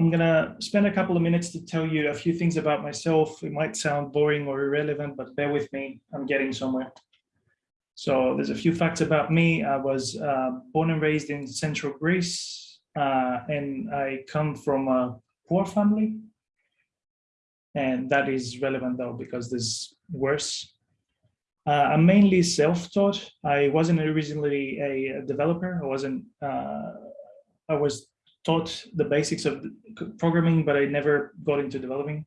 I'm gonna spend a couple of minutes to tell you a few things about myself. It might sound boring or irrelevant, but bear with me, I'm getting somewhere. So there's a few facts about me. I was uh, born and raised in central Greece, uh, and I come from a poor family. And that is relevant though, because there's worse. Uh, I'm mainly self-taught. I wasn't originally a, developer. I wasn't, uh, I was taught the basics of programming, but I never got into developing.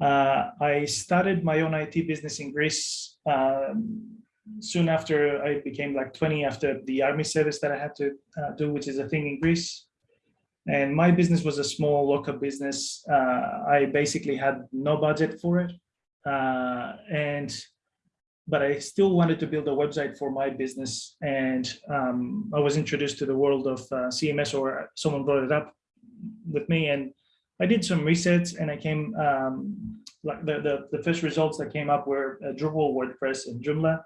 Uh, I started my own IT business in Greece um, soon after I became like 20 after the army service that I had to uh, do, which is a thing in Greece. And my business was a small local business. Uh, I basically had no budget for it. Uh, and but I still wanted to build a website for my business. And um, I was introduced to the world of uh, CMS or someone brought it up with me. And I did some research and I came, um, like the, the, the, first results that came up were uh, Drupal, WordPress, and Joomla.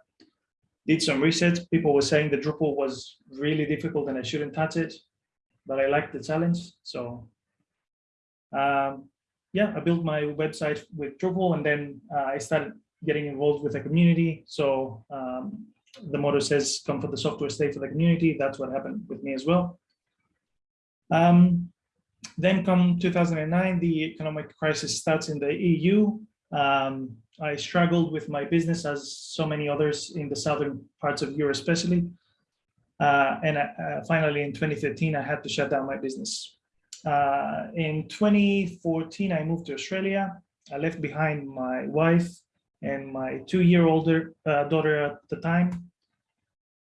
Did some research. People were saying the Drupal was really difficult and I shouldn't touch it, but I liked the challenge. So um, yeah, I built my website with Drupal and then uh, I started getting involved with the community. So um, the motto says, come for the software, stay for the community. That's what happened with me as well. Um, then come 2009, the economic crisis starts in the EU. Um, I struggled with my business as so many others in the southern parts of Europe, especially. Uh, and uh, finally, in 2013, I had to shut down my business. Uh, in 2014, I moved to Australia. I left behind my wife and my two-year-old uh, daughter at the time.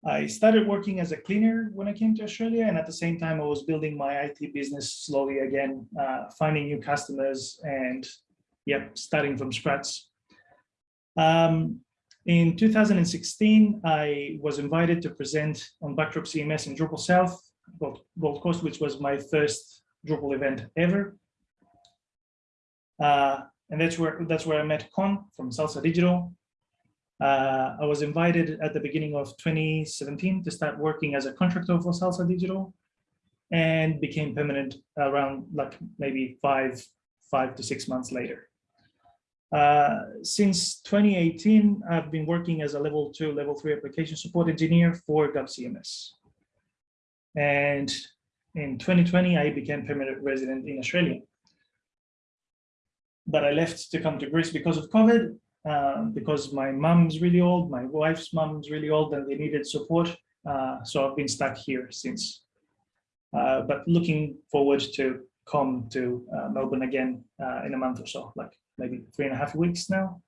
I started working as a cleaner when I came to Australia, and at the same time, I was building my IT business slowly again, uh, finding new customers and, yep, starting from scratch. Um, in 2016, I was invited to present on Backdrop CMS in Drupal South, Gold Coast, which was my first Drupal event ever. Uh, and that's where that's where I met Con from Salsa Digital. Uh, I was invited at the beginning of 2017 to start working as a contractor for Salsa Digital and became permanent around like maybe five, five to six months later. Uh, since 2018, I've been working as a level two, level three application support engineer for GovCMS. And in 2020, I became permanent resident in Australia but I left to come to Greece because of COVID, uh, because my mom's really old, my wife's mom's really old, and they needed support. Uh, so I've been stuck here since. Uh, but looking forward to come to uh, Melbourne again uh, in a month or so, like maybe three and a half weeks now.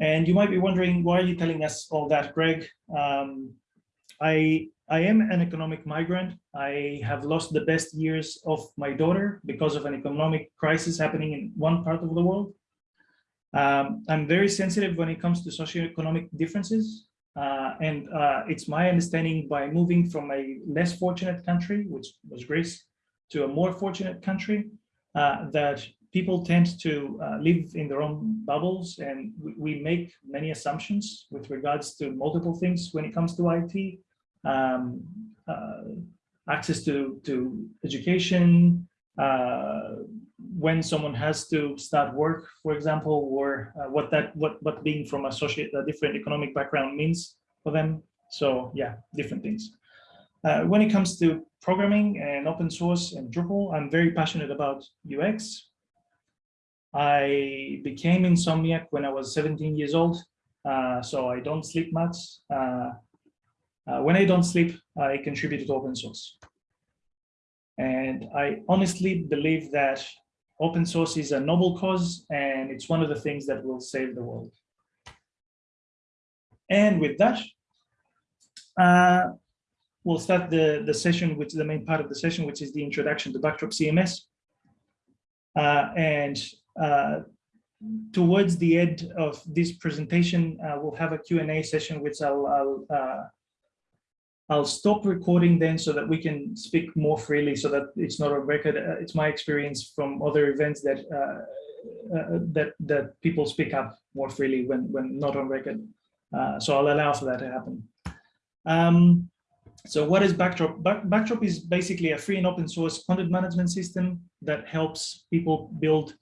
And you might be wondering, why are you telling us all that, Greg? Um, I I am an economic migrant. I have lost the best years of my daughter because of an economic crisis happening in one part of the world. Um, I'm very sensitive when it comes to socioeconomic differences. Uh, and uh, it's my understanding by moving from a less fortunate country, which was Greece, to a more fortunate country, uh, that people tend to uh, live in their own bubbles and we, we, make many assumptions with regards to multiple things when it comes to IT um, uh, access to, to education, uh, when someone has to start work, for example, or uh, what that what what being from a, a different economic background means for them. So yeah, different things. Uh, when it comes to programming and open source and Drupal, I'm very passionate about UX. I became insomniac when I was 17 years old, uh, so I don't sleep much. Uh, uh, when I don't sleep, I contribute to open source. And I honestly believe that open source is a noble cause and it's one of the things that will save the world. And with that, uh, we'll start the, the session, which is the main part of the session, which is the introduction to Backdrop CMS. Uh, and towards the end of this presentation, uh, we'll have a Q&A session, which I'll, I'll uh, I'll stop recording then so that we can speak more freely so that it's not a record. Uh, it's my experience from other events that uh, uh, that that people speak up more freely when when not on record. Uh, so I'll allow for that to happen. Um, so what is Backdrop? Back, Backdrop is basically a free and open source content management system that helps people build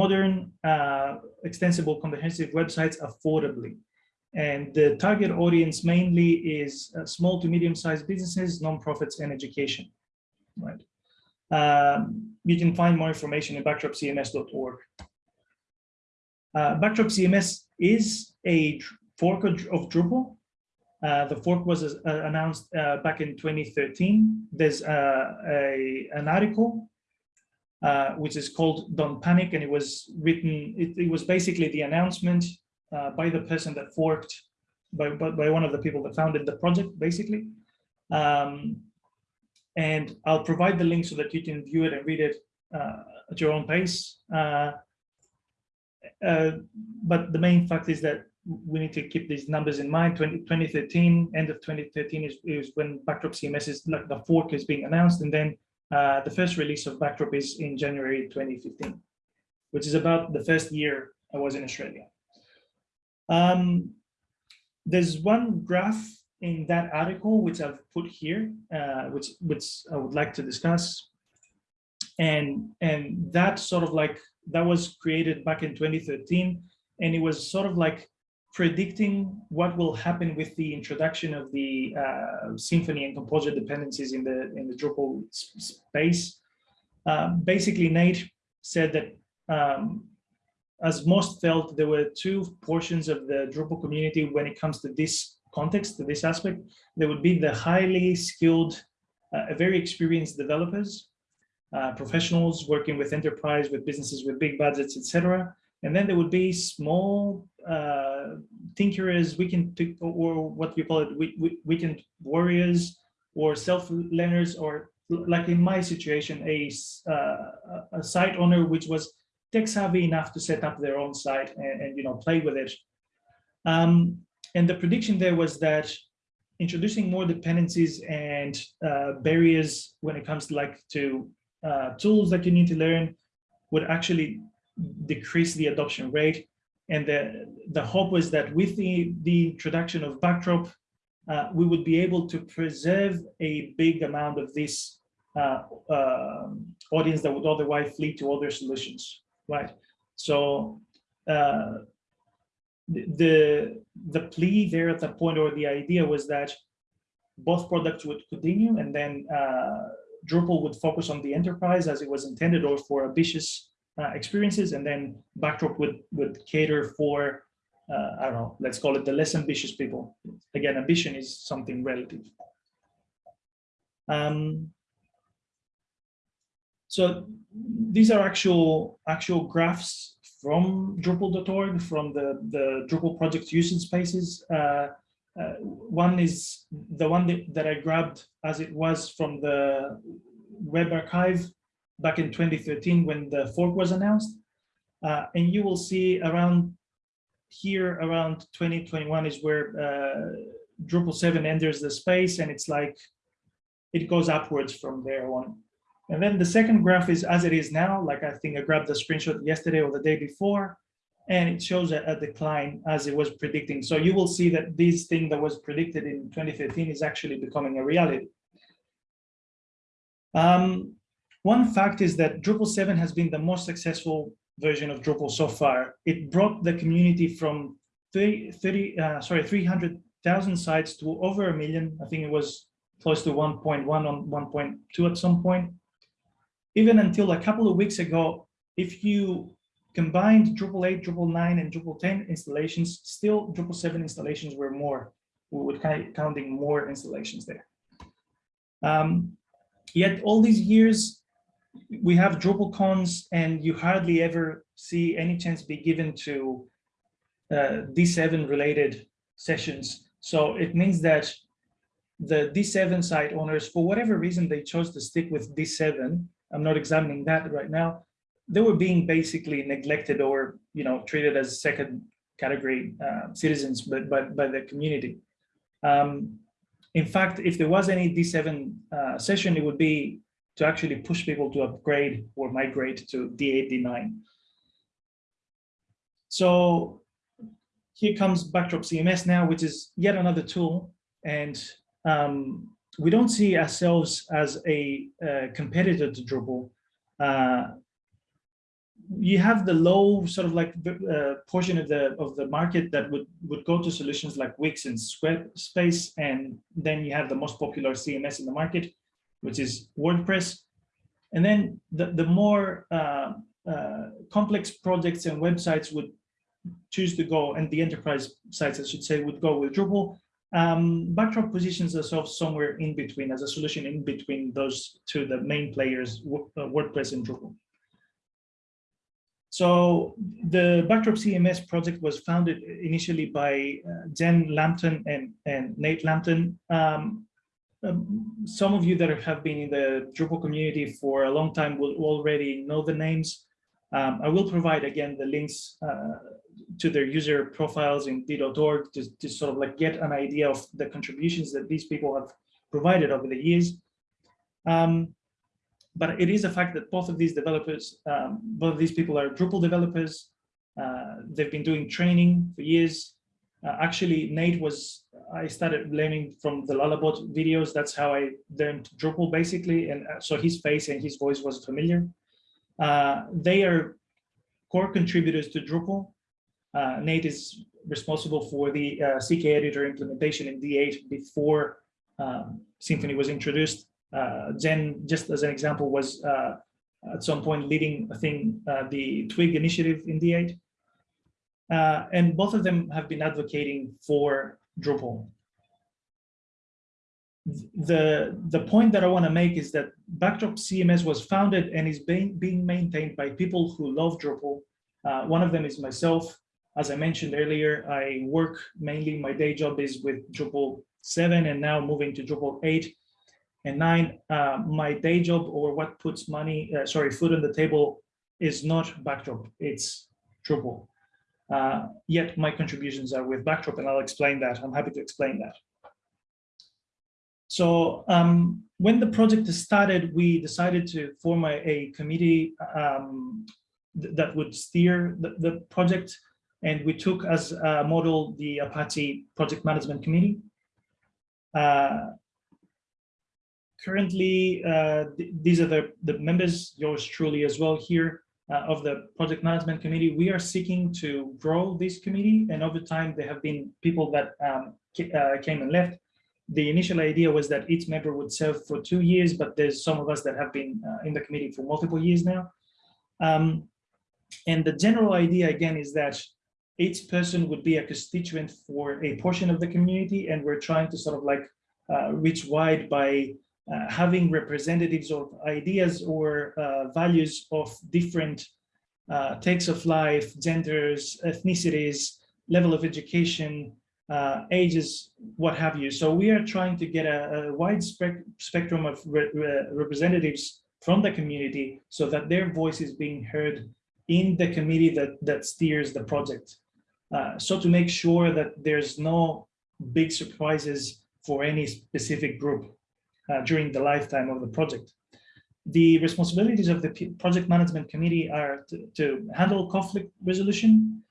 modern, uh, extensible, comprehensive websites affordably. And the target audience mainly is uh, small to medium-sized businesses, nonprofits, and education. Right. Um, you can find more information in backdropcms.org. Uh, Backdrop CMS is a fork of Drupal. Uh, the fork was uh, announced uh, back in 2013. There's uh, a, an article uh, which is called Don't Panic, and it was written, it, it was basically the announcement uh, by the person that forked, by, by, by, one of the people that founded the project, basically. Um, and I'll provide the link so that you can view it and read it uh, at your own pace. Uh, uh, but the main fact is that we need to keep these numbers in mind. 20, 2013, end of 2013 is, is when Backdrop CMS is like the fork is being announced, and then uh, the first release of Backdrop is in January 2015, which is about the first year I was in Australia. Um, there's one graph in that article which I've put here, uh, which which I would like to discuss, and and that sort of like that was created back in 2013, and it was sort of like predicting what will happen with the introduction of the uh, Symfony and Composer dependencies in the in the Drupal space. Uh, basically, Nate said that um, as most felt, there were two portions of the Drupal community when it comes to this context, to this aspect. There would be the highly skilled, uh, very experienced developers, uh, professionals working with enterprise, with businesses with big budgets, etc. And then there would be small uh, tinkerers, weekend or what we call it, weekend warriors, or self-learners, or like in my situation, a, uh, a site owner which was tech savvy enough to set up their own site and, and you know play with it. Um, and the prediction there was that introducing more dependencies and uh, barriers when it comes to like to uh, tools that you need to learn would actually decrease the adoption rate. And the, the hope was that with the, the introduction of Backdrop, uh, we would be able to preserve a big amount of this uh, uh, audience that would otherwise flee to other solutions right? So uh, the the plea there at that point, or the idea was that both products would continue, and then uh, Drupal would focus on the enterprise as it was intended, or for ambitious uh, experiences, and then Backdrop would would cater for uh, I don't know, let's call it the less ambitious people. Again, ambition is something relative. Um, so these are actual actual graphs from Drupal.org, from the, the Drupal project usage spaces. Uh, uh, one is the one that, that I grabbed as it was from the web archive back in 2013 when the fork was announced. Uh, and you will see around here around 2021 is where uh, Drupal 7 enters the space and it's like it goes upwards from there on. And then the second graph is as it is now, like I think I grabbed the screenshot yesterday or the day before, and it shows a, a, decline as it was predicting. So you will see that this thing that was predicted in 2013 is actually becoming a reality. Um, one fact is that Drupal 7 has been the most successful version of Drupal so far. It brought the community from 30, 30 uh, sorry, 300,000 sites to over a million. I think it was close to 1.1 on 1.2 at some point even until a couple of weeks ago, if you combined Drupal 8, Drupal 9, and Drupal 10 installations, still Drupal 7 installations were more. We would kind of counting more installations there. Um, yet all these years, we have Drupal cons and you hardly ever see any chance be given to uh, D7 related sessions. So it means that the D7 site owners, for whatever reason, they chose to stick with D7 I'm not examining that right now. They were being basically neglected or, you know, treated as second category uh, citizens, but, but by the community. Um, in fact, if there was any D7 uh, session, it would be to actually push people to upgrade or migrate to D8, D9. So here comes Backdrop CMS now, which is yet another tool. And um, we don't see ourselves as a uh, competitor to Drupal. Uh, you have the low sort of like uh, portion of the of the market that would would go to solutions like Wix and Squarespace, and then you have the most popular CMS in the market, which is WordPress, and then the the more uh, uh, complex projects and websites would choose to go, and the enterprise sites, I should say, would go with Drupal. Um, Backdrop positions ourselves somewhere in between as a solution in between those two, the main players, uh, WordPress and Drupal. So the Backdrop CMS project was founded initially by uh, Jen Lampton and, and Nate Lampton. Um, um, some of you that have been in the Drupal community for a long time will already know the names. Um, I will provide again the links uh, to their user profiles in d.org to, to sort of like get an idea of the contributions that these people have provided over the years. Um, but it is a fact that both of these developers, um, both of these people are Drupal developers. Uh, they've been doing training for years. Uh, actually, Nate was, I started learning from the Lullabot videos. That's how I learned Drupal basically. And uh, so his face and his voice was familiar. Uh, they are core contributors to Drupal. Uh, Nate is responsible for the uh, CK editor implementation in D8 before um, Symfony was introduced. Uh, Jen, just as an example, was uh, at some point leading, I think, uh, the Twig initiative in D8. Uh, and both of them have been advocating for Drupal. The, the point that I want to make is that Backdrop CMS was founded and is being, being maintained by people who love Drupal. Uh, one of them is myself. As I mentioned earlier, I work mainly, my day job is with Drupal 7 and now moving to Drupal 8 and nine, uh, my day job or what puts money, uh, sorry, food on the table is not Backdrop, it's Drupal. Uh, yet my contributions are with Backdrop and I'll explain that. I'm happy to explain that. So um, when the project started, we decided to form a, a committee um, th that would steer the, the, project. And we took as a model the Apache Project Management Committee. Uh, currently, uh, th these are the, the members, yours truly as well here, uh, of the project management committee. We are seeking to grow this committee, and over time, there have been people that um, uh, came and left. The initial idea was that each member would serve for two years, but there's some of us that have been uh, in the committee for multiple years now. Um, and the general idea, again, is that each person would be a constituent for a portion of the community, and we're trying to sort of like uh, reach wide by uh, having representatives of ideas or uh, values of different uh, takes of life, genders, ethnicities, level of education, uh, ages, what have you. So we are trying to get a, a wide spec spectrum of re re representatives from the community so that their voice is being heard in the committee that, that steers the project. Uh, so to make sure that there's no big surprises for any specific group uh, during the lifetime of the project. The responsibilities of the project management committee are to, to handle conflict resolution,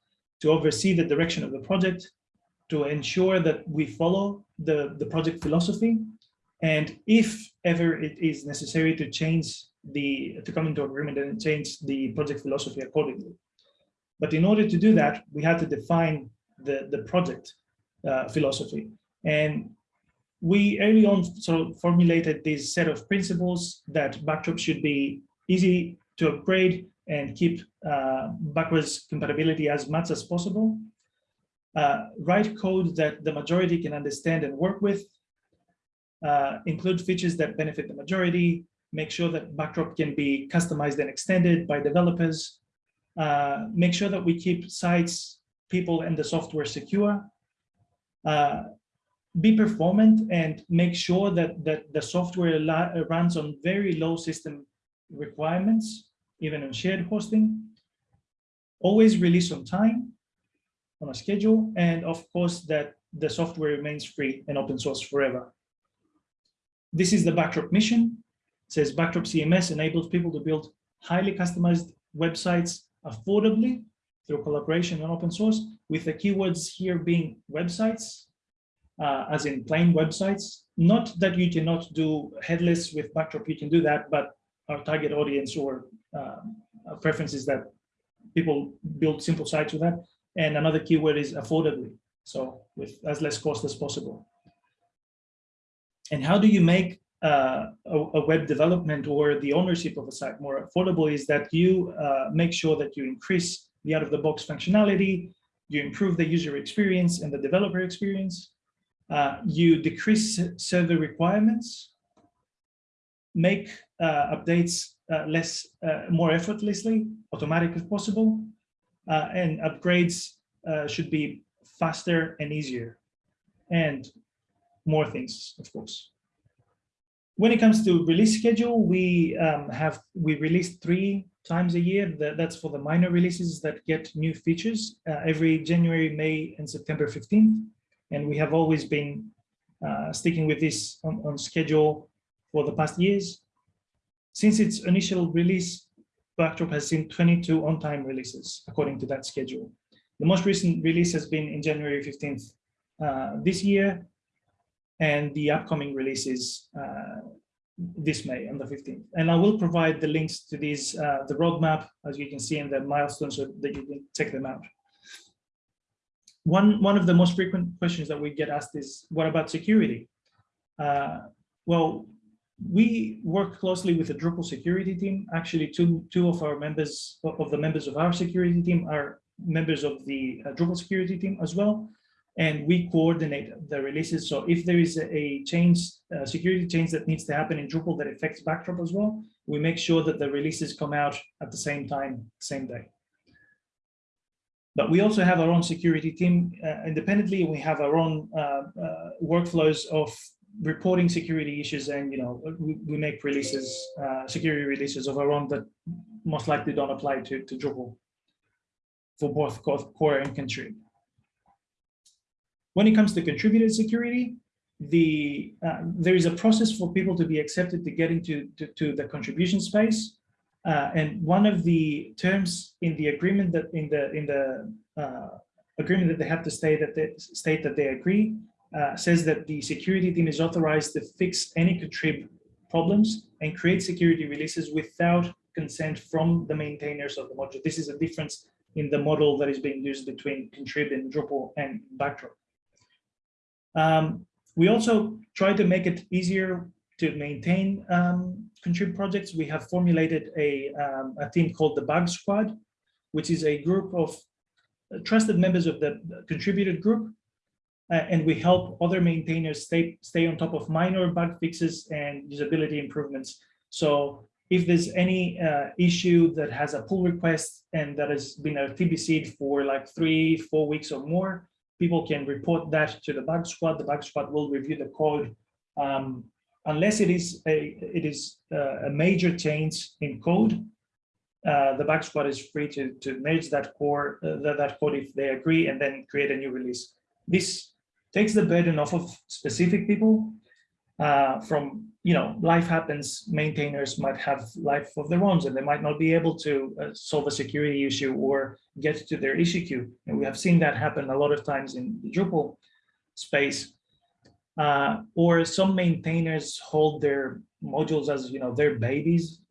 to oversee the direction of the project, to ensure that we follow the, the project philosophy, and if ever it is necessary to change the, to come into agreement and change the project philosophy accordingly. But in order to do that, we had to define the, the project uh, philosophy. And we early on sort of formulated this set of principles that Backdrop should be easy to upgrade and keep uh, backwards compatibility as much as possible. Uh, write code that the majority can understand and work with. Uh, include features that benefit the majority. Make sure that Backdrop can be customized and extended by developers. Uh, make sure that we keep sites, people, and the software secure. Uh, be performant and make sure that, that the software runs on very low system requirements, even on shared hosting. Always release on time, on a schedule, and of course that the software remains free and open source forever. This is the Backdrop mission. It says Backdrop CMS enables people to build highly customized websites affordably through collaboration and open source, with the keywords here being websites, uh, as in plain websites. Not that you cannot do headless with backdrop, you can do that, but our target audience or uh, preference is that people build simple sites with that. And another keyword is affordably, so with as less cost as possible. And how do you make uh, a, a, web development or the ownership of a site more affordable is that you uh, make sure that you increase the out-of-the-box functionality, you improve the user experience and the developer experience, uh, you decrease server requirements, make uh, updates uh, less, uh, more effortlessly, automatic if possible, and upgrades should be faster and easier, and more things, of course. When it comes to release schedule, we um, have we release three times a year. That's for the minor releases that get new features uh, every January, May, and September 15th. And we have always been uh, sticking with this on, on, schedule for the past years. Since its initial release, Backdrop has seen 22 on-time releases according to that schedule. The most recent release has been in January 15th uh, this year, and the upcoming releases uh, this May on the 15th. And I will provide the links to these, uh, the roadmap, as you can see in the milestones so that you can check them out. One, one of the most frequent questions that we get asked is, what about security? Uh, well, we work closely with the Drupal security team. Actually, two, two of our members, of the members of our security team are members of the uh, Drupal security team as well and we coordinate the releases. So if there is a change, a security change that needs to happen in Drupal that affects Backdrop as well, we make sure that the releases come out at the same time, same day. But we also have our own security team uh, independently. We have our own uh, uh, workflows of reporting security issues and, you know, we, we make releases, uh, security releases of our own that most likely don't apply to, to Drupal for both core and contrib. When it comes to contributed security, the uh, there is a process for people to be accepted to get into to, to the contribution space. Uh, and one of the terms in the agreement that in the in the uh, agreement that they have to state that they state that they agree uh, says that the security team is authorized to fix any contrib problems and create security releases without consent from the maintainers of the module. This is a difference in the model that is being used between contrib and Drupal and Backdrop. Um, we also try to make it easier to maintain um, contrib projects. We have formulated a, um, a team called the Bug Squad, which is a group of trusted members of the contributed group. Uh, and we help other maintainers stay, stay on top of minor bug fixes and usability improvements. So if there's any uh, issue that has a pull request and that has been RTBC for like three, four weeks or more, people can report that to the bug squad. The bug squad will review the code. Um, unless it is a it is uh, a major change in code, uh, the bug squad is free to to merge that core uh, that, that code if they agree and then create a new release. This takes the burden off of specific people uh, from you know, life happens, maintainers might have life of their own and they might not be able to uh, solve a security issue or get to their issue queue. And we have seen that happen a lot of times in the Drupal space. Uh, or some maintainers hold their modules as, you know, their babies.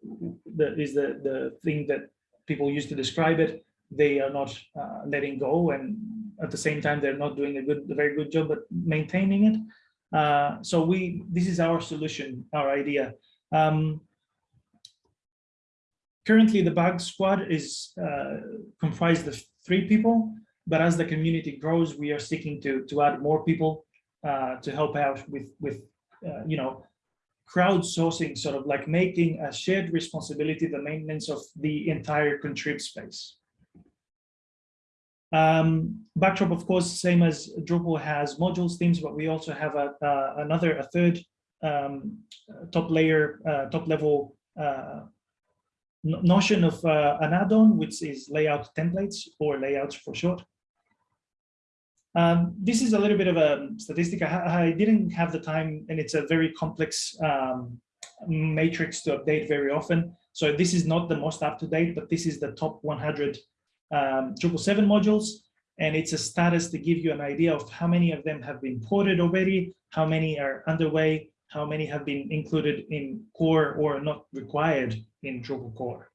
That is the, the thing that people use to describe it. They are not uh, letting go and at the same time, they're not doing a good, a very good job at maintaining it. Uh, so we, this is our solution, our idea. Um, currently, the bug squad is uh, comprised of three people, but as the community grows, we are seeking to to add more people uh, to help out with with uh, you know crowdsourcing, sort of like making a shared responsibility the maintenance of the entire contrib space. Um, Backdrop, of course, same as Drupal has modules, themes, but we also have a, another, a third um, top layer, uh, top level uh, notion of uh, an add-on, which is layout templates or layouts for short. Um, this is a little bit of a statistic. I, I, didn't have the time, and it's a very complex um, matrix to update very often. So this is not the most up to date, but this is the top 100 um, 7 modules. and it's a status to give you an idea of how many of them have been ported already, how many are underway, how many have been included in core or not required in Drupal core.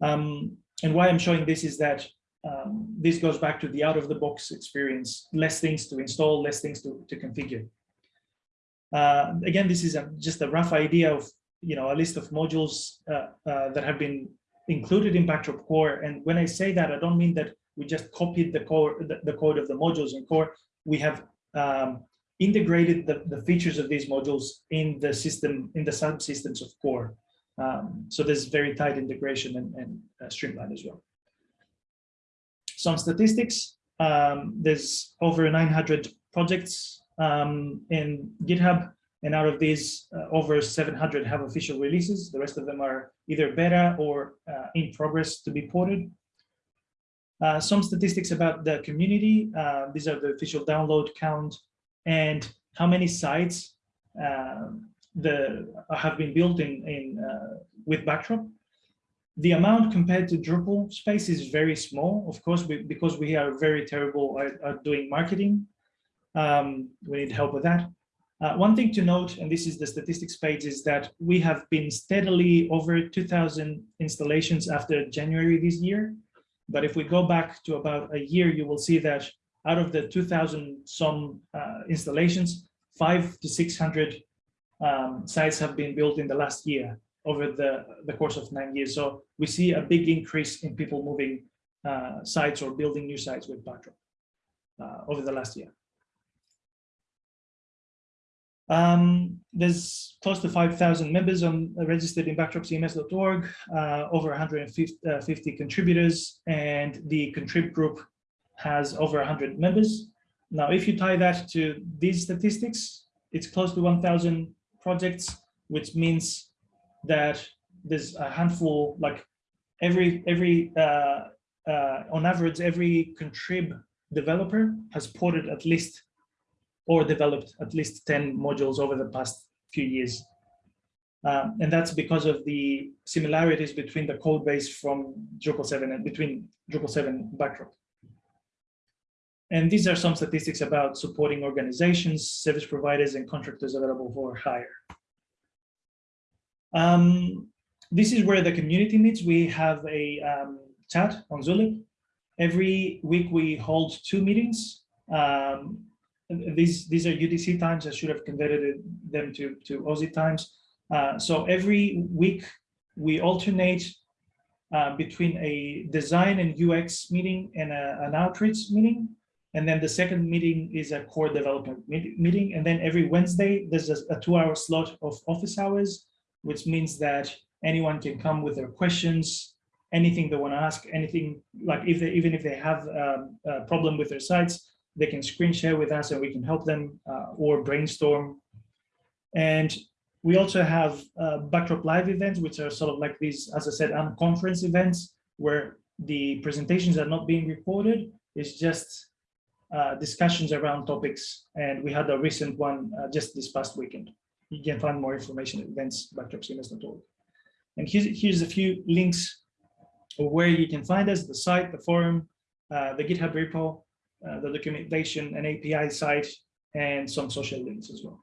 Um, and why I'm showing this is that um, this goes back to the out of the box experience, less things to install, less things to, to configure. Uh, again, this is a, just a rough idea of you know a list of modules uh, uh, that have been included in Backdrop Core. And when I say that, I don't mean that we just copied the core, the, the code of the modules in Core. We have um, integrated the, the features of these modules in the system, in the subsystems of Core. Um, so there's very tight integration and, and uh, streamlined as well. Some statistics, um, there's over 900 projects um, in GitHub, and out of these, uh, over 700 have official releases. The rest of them are either beta or uh, in progress to be ported. Uh, some statistics about the community. Uh, these are the official download count and how many sites uh, the have been built in in uh, with Backdrop. The amount compared to Drupal space is very small, of course, we, because we are very terrible at, at doing marketing. Um, we need help with that. Uh, one thing to note, and this is the statistics page, is that we have been steadily over 2,000 installations after January this year. But if we go back to about a year, you will see that out of the 2000 some uh, installations, five to 600 um, sites have been built in the last year over the, the course of nine years. So we see a big increase in people moving uh, sites or building new sites with Backdrop uh, over the last year. Um, there's close to 5,000 members on uh, registered in backdropcms.org, uh, over 150 uh, contributors, and the contrib group has over 100 members. Now, if you tie that to these statistics, it's close to 1,000 projects, which means that there's a handful, like every, every uh, uh, on average, every contrib developer has ported at least or developed at least 10 modules over the past few years. Um, and that's because of the similarities between the code base from Drupal 7 and between Drupal 7 Backdrop. And these are some statistics about supporting organizations, service providers, and contractors available for hire. Um, this is where the community meets. We have a um, chat on Zulip. Every week we hold two meetings. Um, these these are UTC times. I should have converted them to to Aussie times. Uh, so every week we alternate uh, between a design and UX meeting and a, an outreach meeting. And then the second meeting is a core development meeting. And then every Wednesday, there's a, a two hour slot of office hours, which means that anyone can come with their questions, anything they want to ask, anything like if they, even if they have um, a problem with their sites, they can screen share with us and we can help them uh, or brainstorm. And we also have uh, Backdrop Live events, which are sort of like these, as I said, conference events where the presentations are not being recorded. It's just uh, discussions around topics. And we had a recent one uh, just this past weekend. You can find more information at events backdropcms.org. And here's, here's a few links where you can find us, the site, the forum, uh, the GitHub repo, uh, the documentation and API site, and some social links as well.